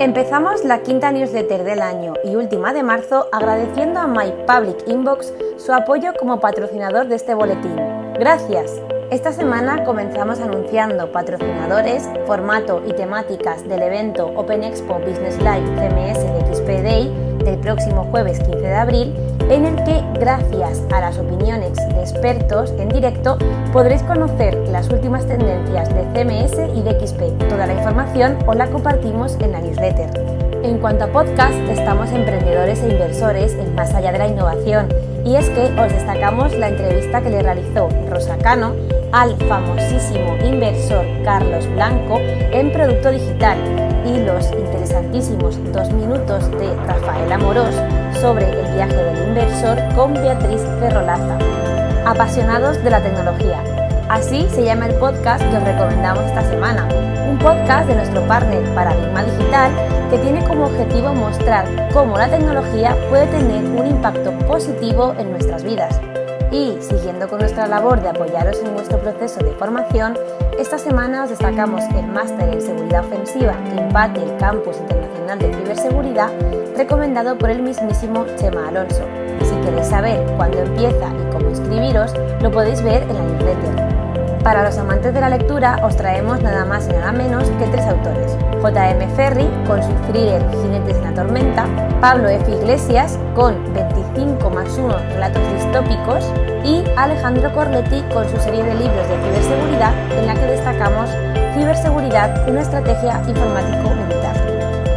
Empezamos la quinta newsletter del año y última de marzo agradeciendo a My Public Inbox su apoyo como patrocinador de este boletín. Gracias. Esta semana comenzamos anunciando patrocinadores, formato y temáticas del evento Open Expo Business Live CMS de XP Day del próximo jueves 15 de abril en el que, gracias a las opiniones de expertos en directo, podréis conocer las últimas tendencias de CMS y de XP. Toda la información os la compartimos en la newsletter. En cuanto a podcast, estamos emprendedores e inversores en Más allá de la innovación, y es que os destacamos la entrevista que le realizó Rosa Cano al famosísimo inversor Carlos Blanco en Producto Digital y los interesantísimos dos minutos de Rafael Amorós sobre el viaje del inversor con Beatriz Ferrolaza. Apasionados de la tecnología. Así se llama el podcast que os recomendamos esta semana, un podcast de nuestro partner Paradigma Digital que tiene como objetivo mostrar cómo la tecnología puede tener un impacto positivo en nuestras vidas. Y siguiendo con nuestra labor de apoyaros en vuestro proceso de formación, esta semana os destacamos el máster en seguridad ofensiva que imparte el Campus Internacional de Ciberseguridad, recomendado por el mismísimo Chema Alonso. Si queréis saber cuándo empieza y cómo inscribiros, lo podéis ver en la newsletter. Para los amantes de la lectura, os traemos nada más y nada menos que tres autores. J.M. Ferry con su thriller Jinetes en la Tormenta, Pablo F. Iglesias con 25 más 1 relatos distópicos y Alejandro Corletti con su serie de libros de ciberseguridad en la que destacamos Ciberseguridad, una estrategia informático-militar.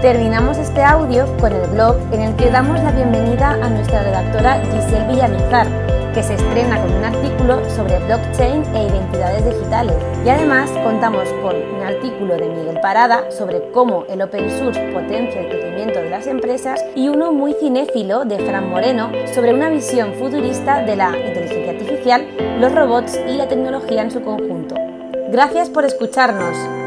Terminamos este audio con el blog en el que damos la bienvenida a nuestra redactora Giselle Villamizar, que se estrena con un artículo sobre blockchain e identidades digitales. Y además contamos con un artículo de Miguel Parada sobre cómo el open source potencia el crecimiento de las empresas y uno muy cinéfilo de Fran Moreno sobre una visión futurista de la inteligencia artificial, los robots y la tecnología en su conjunto. Gracias por escucharnos.